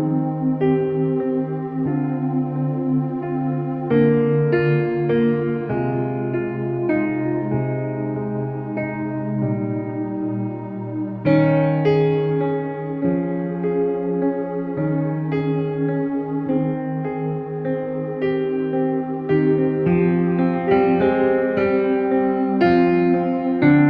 Música